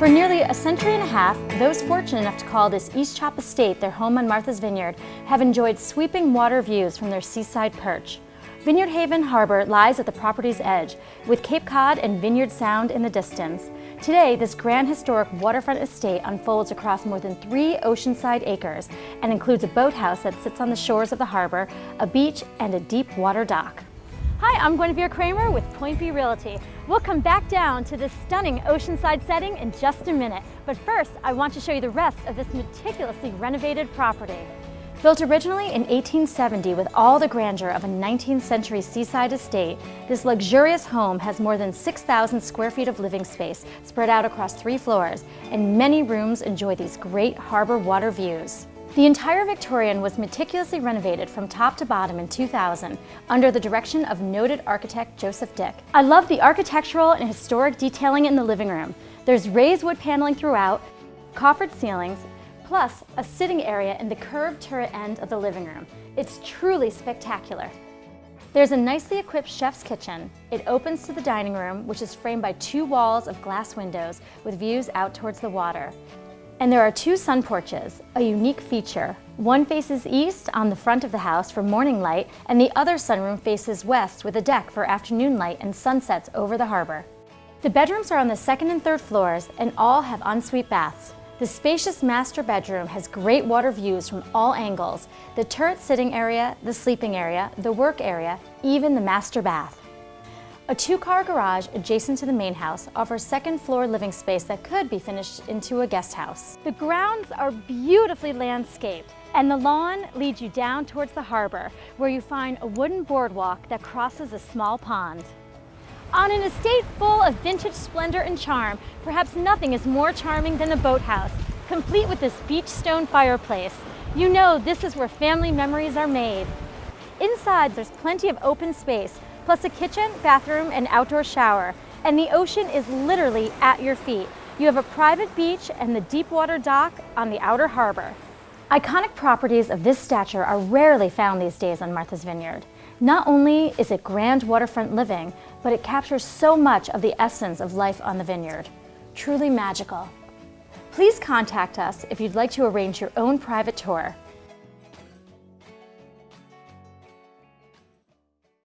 For nearly a century and a half, those fortunate enough to call this East Chop Estate their home on Martha's Vineyard have enjoyed sweeping water views from their seaside perch. Vineyard Haven Harbor lies at the property's edge, with Cape Cod and Vineyard Sound in the distance. Today, this grand historic waterfront estate unfolds across more than three oceanside acres and includes a boathouse that sits on the shores of the harbor, a beach, and a deep water dock. Hi, I'm Guinevere Kramer with Point B Realty. We'll come back down to this stunning oceanside setting in just a minute. But first, I want to show you the rest of this meticulously renovated property. Built originally in 1870 with all the grandeur of a 19th century seaside estate, this luxurious home has more than 6,000 square feet of living space spread out across three floors, and many rooms enjoy these great harbor water views. The entire Victorian was meticulously renovated from top to bottom in 2000 under the direction of noted architect Joseph Dick. I love the architectural and historic detailing in the living room. There's raised wood paneling throughout, coffered ceilings, plus a sitting area in the curved turret end of the living room. It's truly spectacular. There's a nicely equipped chef's kitchen. It opens to the dining room, which is framed by two walls of glass windows with views out towards the water. And there are two sun porches, a unique feature. One faces east on the front of the house for morning light, and the other sunroom faces west with a deck for afternoon light and sunsets over the harbor. The bedrooms are on the second and third floors and all have ensuite baths. The spacious master bedroom has great water views from all angles, the turret sitting area, the sleeping area, the work area, even the master bath. A two-car garage adjacent to the main house offers second-floor living space that could be finished into a guest house. The grounds are beautifully landscaped and the lawn leads you down towards the harbor where you find a wooden boardwalk that crosses a small pond. On an estate full of vintage splendor and charm, perhaps nothing is more charming than the boathouse, complete with this beach stone fireplace. You know this is where family memories are made. Inside, there's plenty of open space plus a kitchen, bathroom, and outdoor shower. And the ocean is literally at your feet. You have a private beach and the deep water dock on the outer harbor. Iconic properties of this stature are rarely found these days on Martha's Vineyard. Not only is it grand waterfront living, but it captures so much of the essence of life on the vineyard. Truly magical. Please contact us if you'd like to arrange your own private tour.